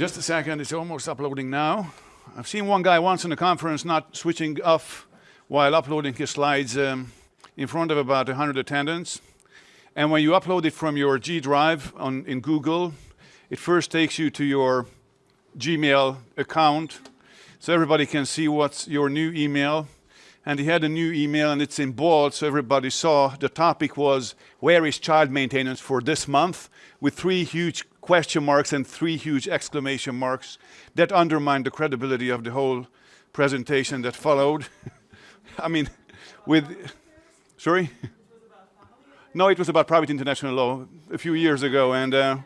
Just a second, it's almost uploading now. I've seen one guy once in a conference not switching off while uploading his slides um, in front of about 100 attendants. And when you upload it from your G Drive on, in Google, it first takes you to your Gmail account so everybody can see what's your new email. And he had a new email and it's in bold so everybody saw the topic was where is child maintenance for this month with three huge question marks and three huge exclamation marks that undermined the credibility of the whole presentation that followed. I mean, with, sorry? No, it was about private international law a few years ago and uh,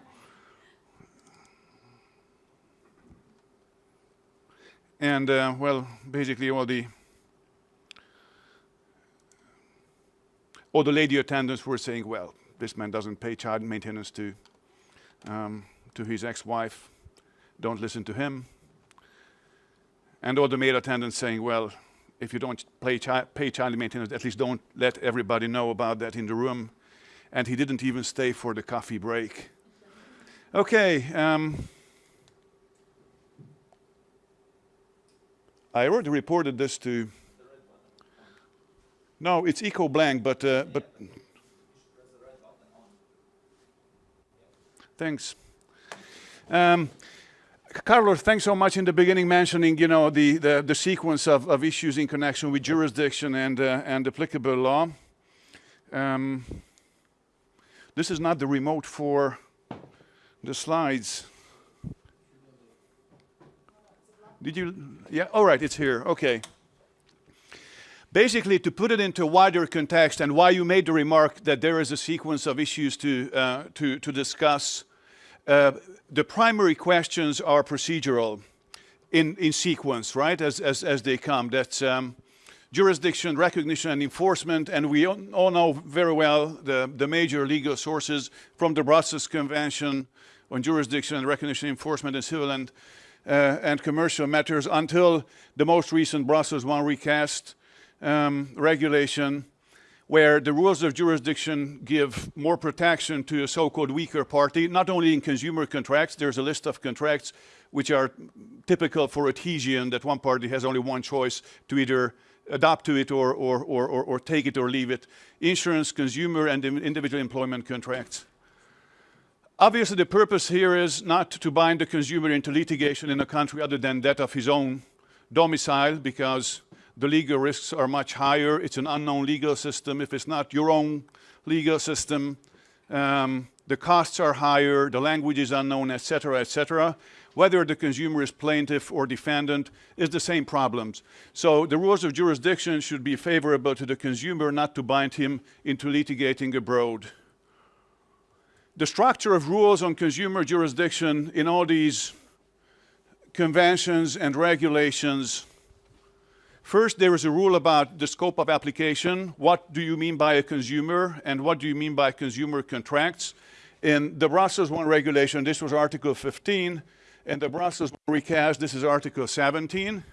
And uh, well, basically all the all the lady attendants were saying, well, this man doesn't pay child maintenance to um, to his ex-wife. Don't listen to him. And all the male attendants saying, well, if you don't pay, chi pay child maintenance, at least don't let everybody know about that in the room. And he didn't even stay for the coffee break. Okay. Um, I already reported this to. No, it's eco blank, but uh, but. Thanks. Um, Carlos, thanks so much in the beginning mentioning, you know, the, the, the sequence of, of issues in connection with jurisdiction and, uh, and applicable law. Um, this is not the remote for the slides. Did you? Yeah, all right, it's here. Okay. Basically, to put it into a wider context and why you made the remark that there is a sequence of issues to, uh, to, to discuss, uh, the primary questions are procedural in, in sequence, right, as, as, as they come. That's um, jurisdiction, recognition, and enforcement, and we all know very well the, the major legal sources from the Brussels Convention on Jurisdiction and Recognition, Enforcement, and Civil and uh, and commercial matters until the most recent Brussels one recast um, regulation where the rules of jurisdiction give more protection to a so-called weaker party, not only in consumer contracts, there's a list of contracts which are typical for adhesion that one party has only one choice to either adopt to it or, or, or, or, take it or leave it. Insurance, consumer and individual employment contracts. Obviously, the purpose here is not to bind the consumer into litigation in a country other than that of his own domicile because the legal risks are much higher. It's an unknown legal system. If it's not your own legal system, um, the costs are higher, the language is unknown, etc., etc. Whether the consumer is plaintiff or defendant is the same problems. So the rules of jurisdiction should be favorable to the consumer, not to bind him into litigating abroad the structure of rules on consumer jurisdiction in all these conventions and regulations. First, there is a rule about the scope of application. What do you mean by a consumer and what do you mean by consumer contracts? In the Brussels I regulation, this was Article 15. In the Brussels I recast, this is Article 17.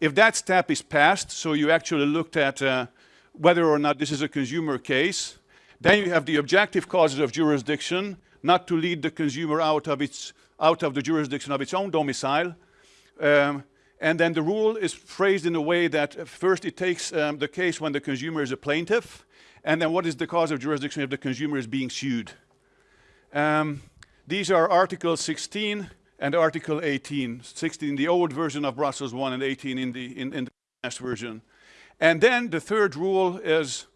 If that step is passed, so you actually looked at uh, whether or not this is a consumer case, then you have the objective causes of jurisdiction, not to lead the consumer out of, its, out of the jurisdiction of its own domicile. Um, and then the rule is phrased in a way that uh, first it takes um, the case when the consumer is a plaintiff, and then what is the cause of jurisdiction if the consumer is being sued. Um, these are Article 16 and Article 18. 16 in the old version of Brussels 1 and 18 in the, in, in the last version. And then the third rule is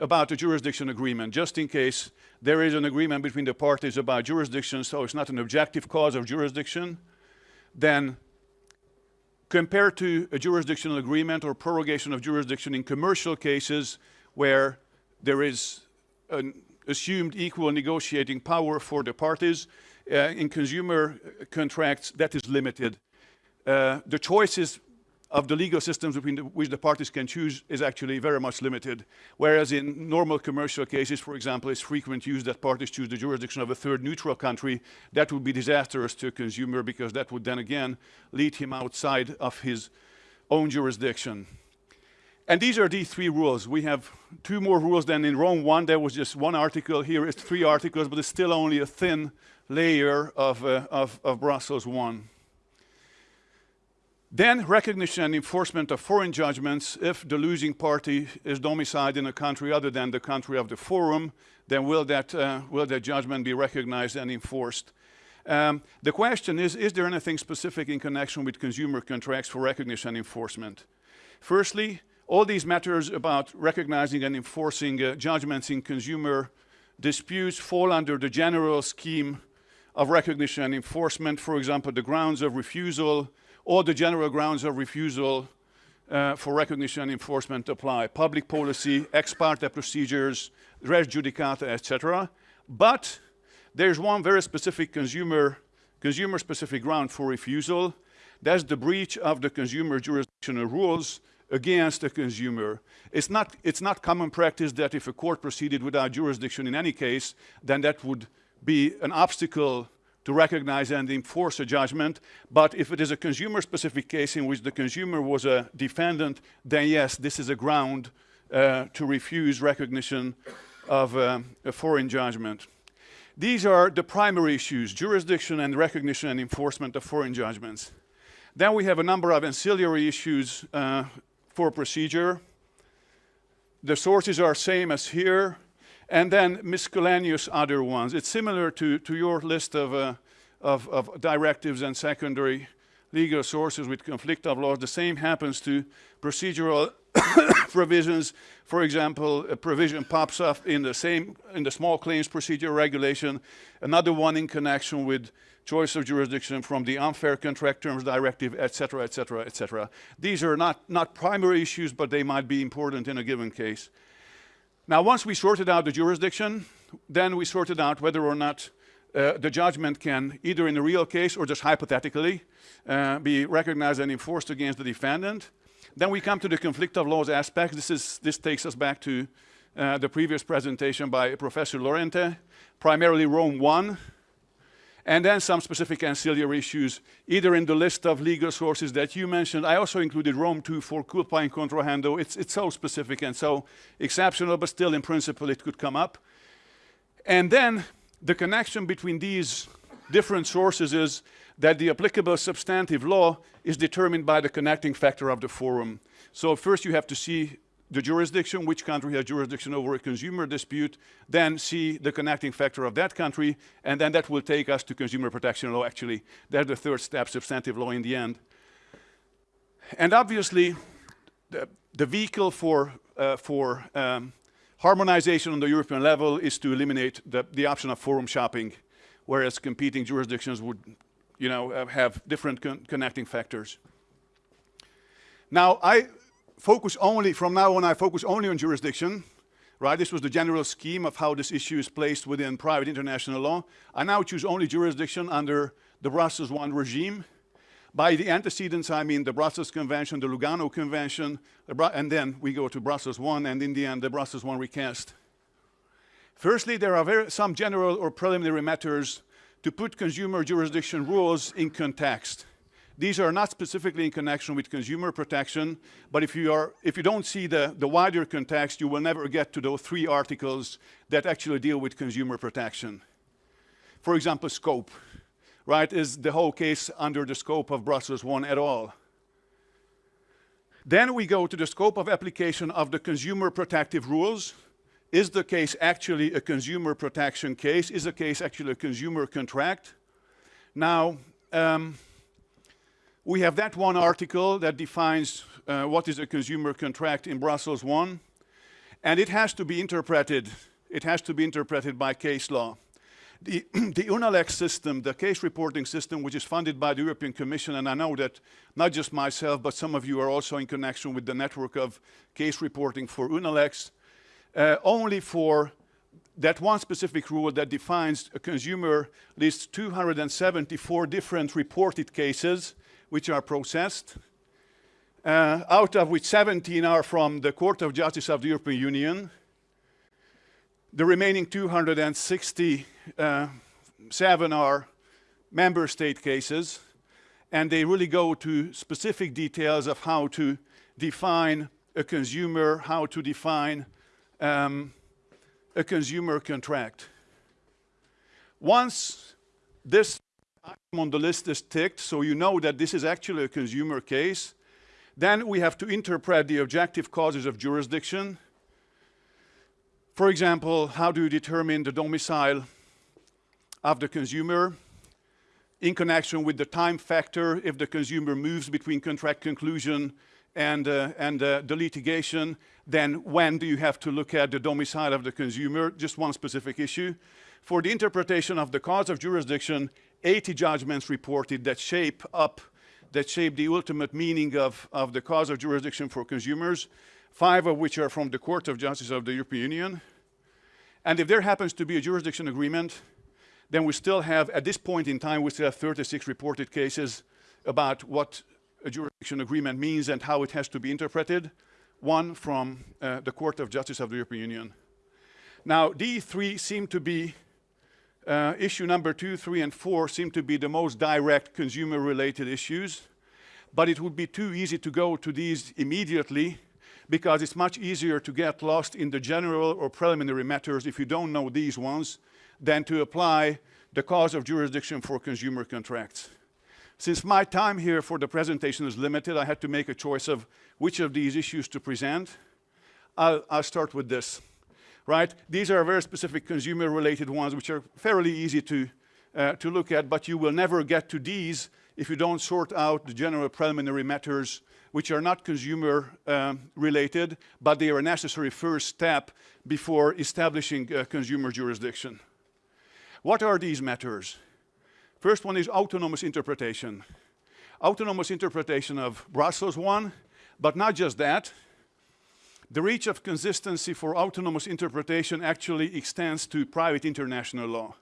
about the jurisdiction agreement, just in case there is an agreement between the parties about jurisdiction, so it's not an objective cause of jurisdiction, then compared to a jurisdictional agreement or prorogation of jurisdiction in commercial cases where there is an assumed equal negotiating power for the parties, uh, in consumer contracts that is limited. Uh, the choices of the legal systems between the, which the parties can choose is actually very much limited. Whereas in normal commercial cases, for example, it's frequent use that parties choose the jurisdiction of a third neutral country. That would be disastrous to a consumer because that would then again lead him outside of his own jurisdiction. And these are the three rules. We have two more rules than in Rome 1. There was just one article. Here is three articles, but it's still only a thin layer of, uh, of, of Brussels 1. Then recognition and enforcement of foreign judgments. If the losing party is domiciled in a country other than the country of the forum, then will that, uh, will that judgment be recognized and enforced? Um, the question is, is there anything specific in connection with consumer contracts for recognition and enforcement? Firstly, all these matters about recognizing and enforcing uh, judgments in consumer disputes fall under the general scheme of recognition and enforcement, for example, the grounds of refusal or the general grounds of refusal uh, for recognition and enforcement apply. Public policy, ex parte procedures, res judicata, etc. But there's one very specific consumer, consumer specific ground for refusal. That's the breach of the consumer jurisdictional rules against a consumer. It's not, it's not common practice that if a court proceeded without jurisdiction in any case, then that would be an obstacle to recognize and enforce a judgment. But if it is a consumer-specific case in which the consumer was a defendant, then yes, this is a ground uh, to refuse recognition of uh, a foreign judgment. These are the primary issues, jurisdiction and recognition and enforcement of foreign judgments. Then we have a number of ancillary issues uh, for procedure. The sources are same as here, and then miscellaneous other ones. It's similar to, to your list of, uh, of, of directives and secondary legal sources with conflict of laws. The same happens to procedural provisions. For example, a provision pops up in the same, in the small claims procedure regulation, another one in connection with choice of jurisdiction from the unfair contract terms directive, etc., etc., etc. These are not, not primary issues, but they might be important in a given case. Now, once we sorted out the jurisdiction, then we sorted out whether or not uh, the judgment can, either in a real case or just hypothetically, uh, be recognized and enforced against the defendant. Then we come to the conflict of laws aspect. This, is, this takes us back to uh, the previous presentation by Professor Lorente, primarily Rome 1, and then some specific ancillary issues, either in the list of legal sources that you mentioned. I also included Rome 2 for culpa in contrahendo. It's, it's so specific and so exceptional, but still in principle it could come up. And then the connection between these different sources is that the applicable substantive law is determined by the connecting factor of the forum. So first you have to see the jurisdiction, which country has jurisdiction over a consumer dispute, then see the connecting factor of that country, and then that will take us to consumer protection law, actually. That's the third step, substantive law in the end. And obviously, the, the vehicle for, uh, for um, harmonization on the European level is to eliminate the, the option of forum shopping, whereas competing jurisdictions would you know, uh, have different con connecting factors. Now, I focus only, from now on, I focus only on jurisdiction, right? This was the general scheme of how this issue is placed within private international law. I now choose only jurisdiction under the Brussels I regime. By the antecedents, I mean the Brussels Convention, the Lugano Convention, and then we go to Brussels I, and in the end, the Brussels I recast. Firstly, there are very, some general or preliminary matters to put consumer jurisdiction rules in context. These are not specifically in connection with consumer protection, but if you, are, if you don't see the, the wider context, you will never get to those three articles that actually deal with consumer protection. For example, scope, right? Is the whole case under the scope of Brussels I at all? Then we go to the scope of application of the consumer protective rules. Is the case actually a consumer protection case? Is the case actually a consumer contract? Now, um, we have that one article that defines uh, what is a consumer contract in Brussels 1, and it has to be interpreted. It has to be interpreted by case law. The, the UNALEX system, the case reporting system, which is funded by the European Commission, and I know that not just myself, but some of you are also in connection with the network of case reporting for UNALEX, uh, only for that one specific rule that defines a consumer lists 274 different reported cases which are processed, uh, out of which 17 are from the Court of Justice of the European Union. The remaining 267 uh, are member state cases, and they really go to specific details of how to define a consumer, how to define um, a consumer contract. Once this item on the list is ticked, so you know that this is actually a consumer case. Then we have to interpret the objective causes of jurisdiction. For example, how do you determine the domicile of the consumer in connection with the time factor if the consumer moves between contract conclusion and, uh, and uh, the litigation, then when do you have to look at the domicile of the consumer, just one specific issue. For the interpretation of the cause of jurisdiction, 80 judgments reported that shape up, that shape the ultimate meaning of, of the cause of jurisdiction for consumers, five of which are from the Court of Justice of the European Union. And if there happens to be a jurisdiction agreement, then we still have, at this point in time, we still have 36 reported cases about what a jurisdiction agreement means and how it has to be interpreted. One from uh, the Court of Justice of the European Union. Now, these three seem to be, uh, issue number two, three, and four seem to be the most direct consumer-related issues, but it would be too easy to go to these immediately because it's much easier to get lost in the general or preliminary matters if you don't know these ones than to apply the cause of jurisdiction for consumer contracts. Since my time here for the presentation is limited, I had to make a choice of which of these issues to present. I'll, I'll start with this, right? These are very specific consumer-related ones, which are fairly easy to, uh, to look at, but you will never get to these if you don't sort out the general preliminary matters which are not consumer um, related, but they are a necessary first step before establishing consumer jurisdiction. What are these matters? First one is autonomous interpretation. Autonomous interpretation of Brussels 1, but not just that. The reach of consistency for autonomous interpretation actually extends to private international law.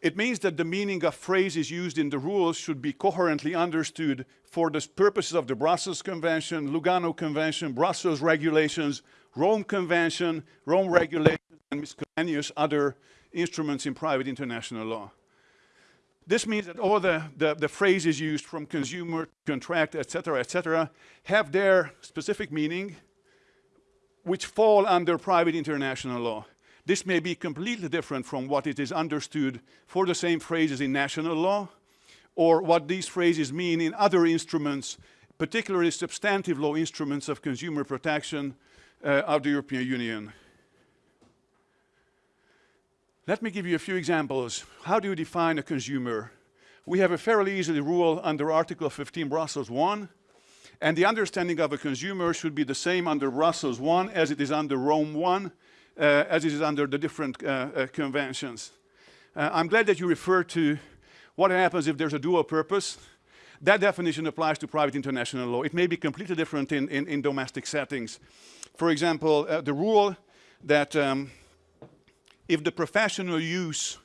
It means that the meaning of phrases used in the rules should be coherently understood for the purposes of the Brussels Convention, Lugano Convention, Brussels regulations, Rome Convention, Rome regulations, and miscellaneous other instruments in private international law. This means that all the, the, the phrases used from consumer, contract, etc., etc., have their specific meaning, which fall under private international law. This may be completely different from what it is understood for the same phrases in national law, or what these phrases mean in other instruments, particularly substantive law instruments of consumer protection uh, of the European Union. Let me give you a few examples. How do you define a consumer? We have a fairly easy rule under Article 15 Brussels 1, and the understanding of a consumer should be the same under Brussels 1 as it is under Rome 1, uh, as it is under the different uh, uh, conventions. Uh, I'm glad that you refer to what happens if there's a dual purpose. That definition applies to private international law. It may be completely different in, in, in domestic settings. For example, uh, the rule that um, if the professional use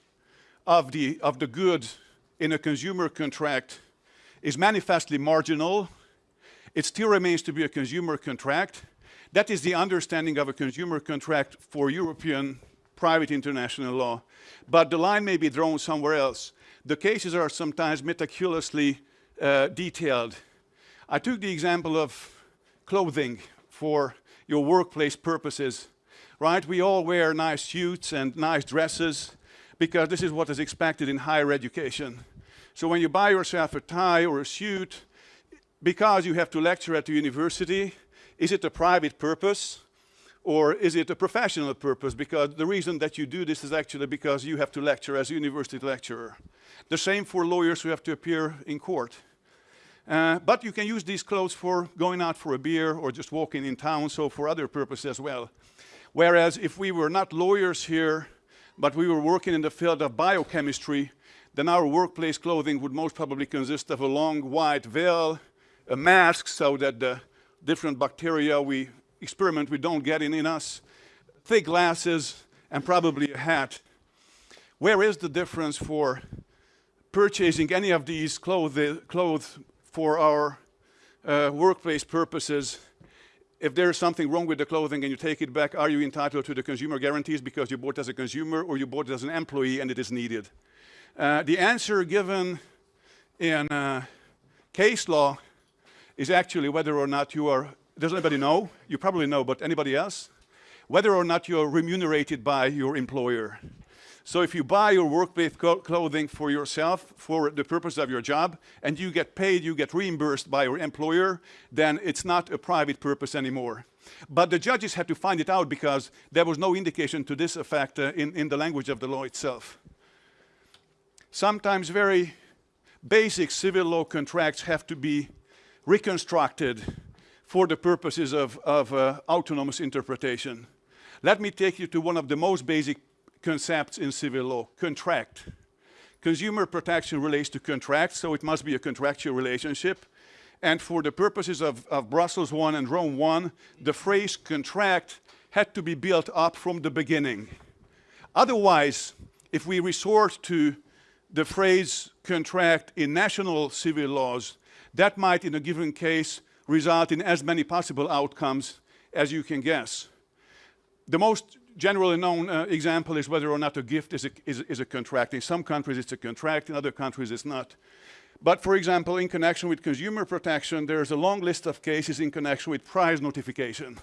of the, of the good in a consumer contract is manifestly marginal, it still remains to be a consumer contract. That is the understanding of a consumer contract for European private international law. But the line may be drawn somewhere else. The cases are sometimes meticulously uh, detailed. I took the example of clothing for your workplace purposes right? We all wear nice suits and nice dresses because this is what is expected in higher education. So when you buy yourself a tie or a suit, because you have to lecture at the university, is it a private purpose or is it a professional purpose? Because the reason that you do this is actually because you have to lecture as a university lecturer. The same for lawyers who have to appear in court. Uh, but you can use these clothes for going out for a beer or just walking in town, so for other purposes as well. Whereas if we were not lawyers here, but we were working in the field of biochemistry, then our workplace clothing would most probably consist of a long white veil, a mask so that the different bacteria we experiment with don't get in, in us, thick glasses, and probably a hat. Where is the difference for purchasing any of these clothes for our uh, workplace purposes if there is something wrong with the clothing and you take it back, are you entitled to the consumer guarantees because you bought it as a consumer or you bought it as an employee and it is needed? Uh, the answer given in uh, case law is actually whether or not you are, does anybody know? You probably know, but anybody else? Whether or not you're remunerated by your employer. So if you buy your workplace clothing for yourself, for the purpose of your job, and you get paid, you get reimbursed by your employer, then it's not a private purpose anymore. But the judges had to find it out because there was no indication to this effect uh, in, in the language of the law itself. Sometimes very basic civil law contracts have to be reconstructed for the purposes of, of uh, autonomous interpretation. Let me take you to one of the most basic concepts in civil law, contract. Consumer protection relates to contracts, so it must be a contractual relationship. And for the purposes of, of Brussels 1 and Rome 1, the phrase contract had to be built up from the beginning. Otherwise, if we resort to the phrase contract in national civil laws, that might in a given case result in as many possible outcomes as you can guess. The most generally known uh, example is whether or not a gift is a, is, is a contract. In some countries it's a contract, in other countries it's not. But for example, in connection with consumer protection, there's a long list of cases in connection with price notification.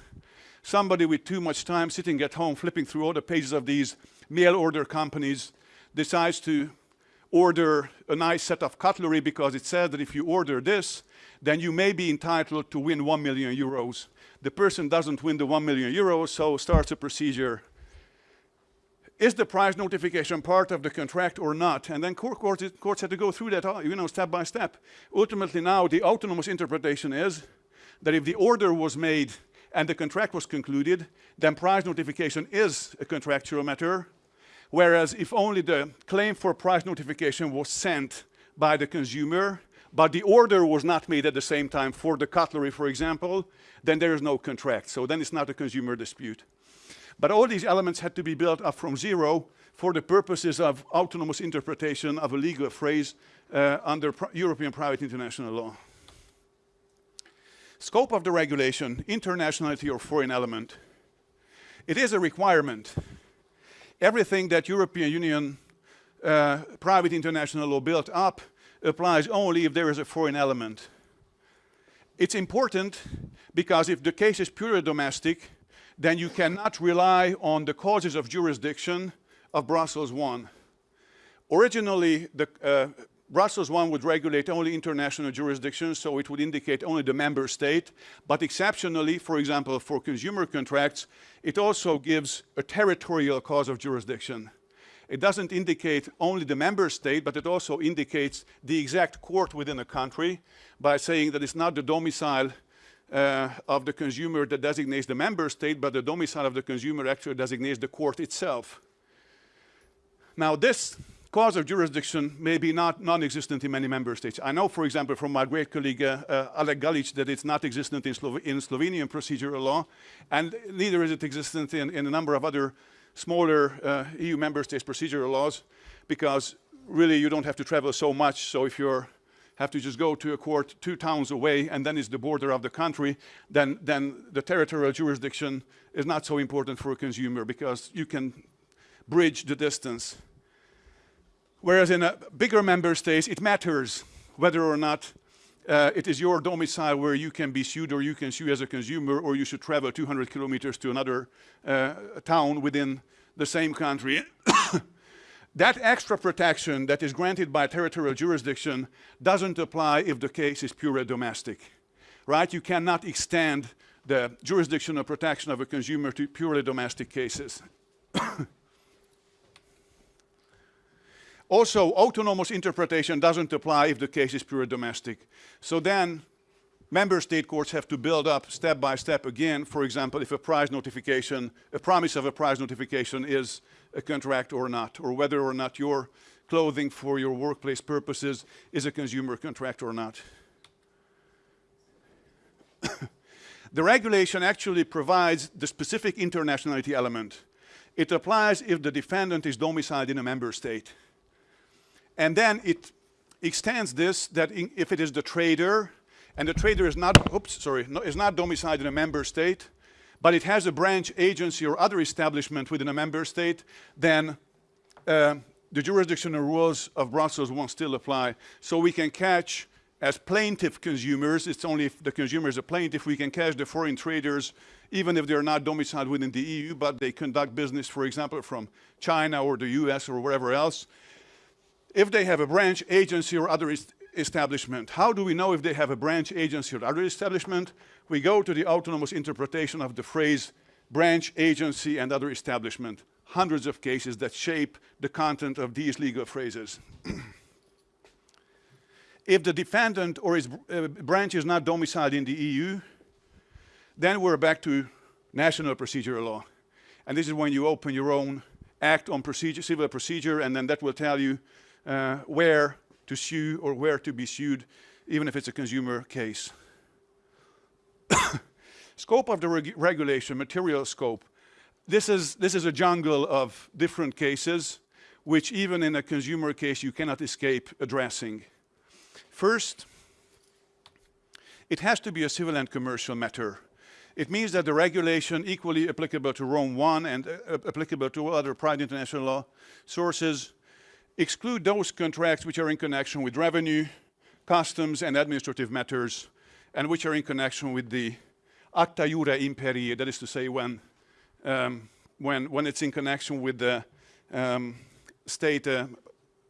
Somebody with too much time sitting at home flipping through all the pages of these mail order companies decides to order a nice set of cutlery because it says that if you order this, then you may be entitled to win 1 million euros. The person doesn't win the 1 million euros, so starts a procedure is the price notification part of the contract or not? And then court, courts, courts had to go through that, you know, step by step. Ultimately now, the autonomous interpretation is that if the order was made and the contract was concluded, then price notification is a contractual matter. Whereas if only the claim for price notification was sent by the consumer, but the order was not made at the same time for the cutlery, for example, then there is no contract. So then it's not a consumer dispute. But all these elements had to be built up from zero for the purposes of autonomous interpretation of a legal phrase uh, under pr European private international law. Scope of the regulation, internationality or foreign element. It is a requirement. Everything that European Union uh, private international law built up applies only if there is a foreign element. It's important because if the case is purely domestic, then you cannot rely on the causes of jurisdiction of Brussels 1. Originally, the, uh, Brussels 1 would regulate only international jurisdictions, so it would indicate only the member state. But exceptionally, for example, for consumer contracts, it also gives a territorial cause of jurisdiction. It doesn't indicate only the member state, but it also indicates the exact court within a country by saying that it's not the domicile uh, of the consumer that designates the member state, but the domicile of the consumer actually designates the court itself. Now this cause of jurisdiction may be not non-existent in many member states. I know, for example, from my great colleague uh, uh, Aleš Galič that it's not existent in, Slo in, Slovenian procedural law, and neither is it existent in, in a number of other smaller uh, EU member states procedural laws, because really you don't have to travel so much, so if you're have to just go to a court two towns away and then it's the border of the country, then, then the territorial jurisdiction is not so important for a consumer because you can bridge the distance. Whereas in a bigger member states, it matters whether or not uh, it is your domicile where you can be sued or you can sue as a consumer or you should travel 200 kilometers to another uh, town within the same country. That extra protection that is granted by territorial jurisdiction doesn't apply if the case is purely domestic, right? You cannot extend the jurisdiction or protection of a consumer to purely domestic cases. also, autonomous interpretation doesn't apply if the case is purely domestic. So then, member state courts have to build up step by step again, for example, if a price notification, a promise of a price notification is a contract or not, or whether or not your clothing for your workplace purposes is a consumer contract or not. the regulation actually provides the specific internationality element. It applies if the defendant is domiciled in a member state. And then it extends this that in, if it is the trader, and the trader is not, oops, sorry, no, is not domiciled in a member state, but it has a branch agency or other establishment within a member state, then uh, the jurisdictional rules of Brussels 1 still apply. So we can catch as plaintiff consumers, it's only if the consumer is a plaintiff we can catch the foreign traders, even if they're not domiciled within the EU, but they conduct business, for example, from China or the US or wherever else. If they have a branch, agency, or other establishment, how do we know if they have a branch, agency, or other establishment? We go to the autonomous interpretation of the phrase branch, agency, and other establishment. Hundreds of cases that shape the content of these legal phrases. If the defendant or his uh, branch is not domiciled in the EU, then we're back to national procedural law. And this is when you open your own act on procedure, civil procedure, and then that will tell you uh, where to sue or where to be sued, even if it's a consumer case. scope of the reg regulation, material scope. This is, this is a jungle of different cases, which even in a consumer case you cannot escape addressing. First, it has to be a civil and commercial matter. It means that the regulation equally applicable to Rome 1 and uh, applicable to other private international law sources exclude those contracts which are in connection with revenue, customs and administrative matters and which are in connection with the acta iure imperii, that is to say when, um, when, when it's in connection with the um, state uh,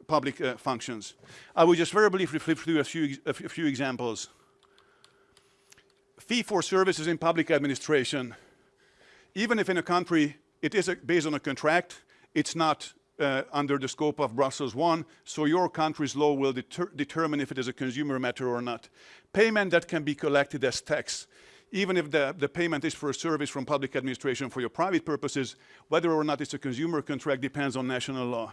public uh, functions. I will just very briefly flip through a few, a few examples. Fee for services in public administration. Even if in a country it is a, based on a contract, it's not uh, under the scope of Brussels 1, so your country's law will deter determine if it is a consumer matter or not. Payment that can be collected as tax, even if the, the payment is for a service from public administration for your private purposes, whether or not it's a consumer contract depends on national law.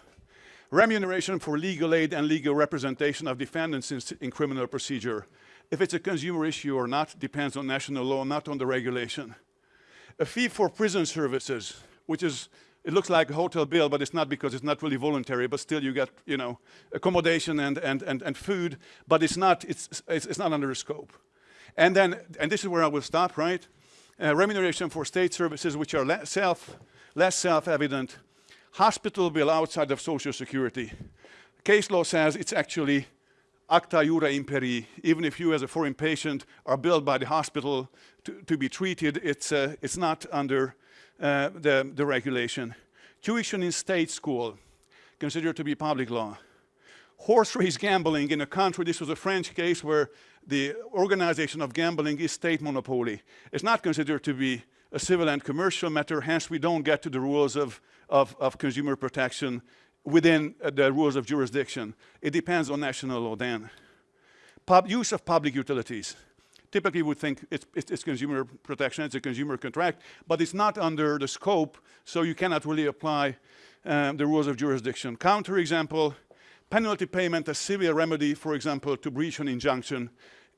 Remuneration for legal aid and legal representation of defendants in, in, criminal procedure. If it's a consumer issue or not depends on national law, not on the regulation. A fee for prison services, which is, it looks like a hotel bill, but it's not because it's not really voluntary, but still you get, you know, accommodation and, and, and, and food, but it's not, it's, it's, it's not under the scope. And then, and this is where I will stop, right? Uh, remuneration for state services, which are self, less self-evident, hospital bill outside of Social Security. Case law says it's actually acta iure imperii. Even if you as a foreign patient are billed by the hospital to, to be treated, it's, uh, it's not under uh, the, the regulation. Tuition in state school, considered to be public law. Horse race gambling in a country, this was a French case where the organization of gambling is state monopoly. It's not considered to be a civil and commercial matter, hence we don't get to the rules of, of, of consumer protection within uh, the rules of jurisdiction. It depends on national law then. Pub use of public utilities. Typically we think it's, it's, it's, consumer protection, it's a consumer contract, but it's not under the scope, so you cannot really apply um, the rules of jurisdiction. Counter example, penalty payment as civil remedy, for example, to breach an injunction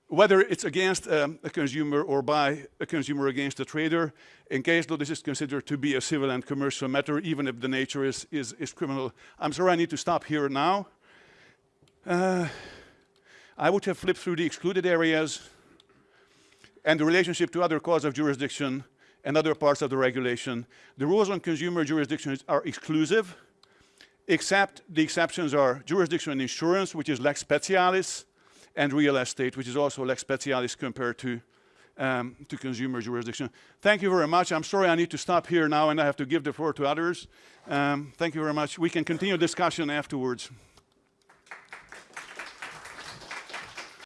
whether it's against um, a consumer or by a consumer against a trader, in case law this is considered to be a civil and commercial matter, even if the nature is, is, is criminal. I'm sorry I need to stop here now. Uh, I would have flipped through the excluded areas and the relationship to other cause of jurisdiction and other parts of the regulation. The rules on consumer jurisdiction are exclusive, except the exceptions are jurisdiction and insurance, which is lex specialis, and real estate, which is also lex specialis compared to, um, to consumer jurisdiction. Thank you very much. I'm sorry I need to stop here now and I have to give the floor to others. Um, thank you very much. We can continue discussion afterwards.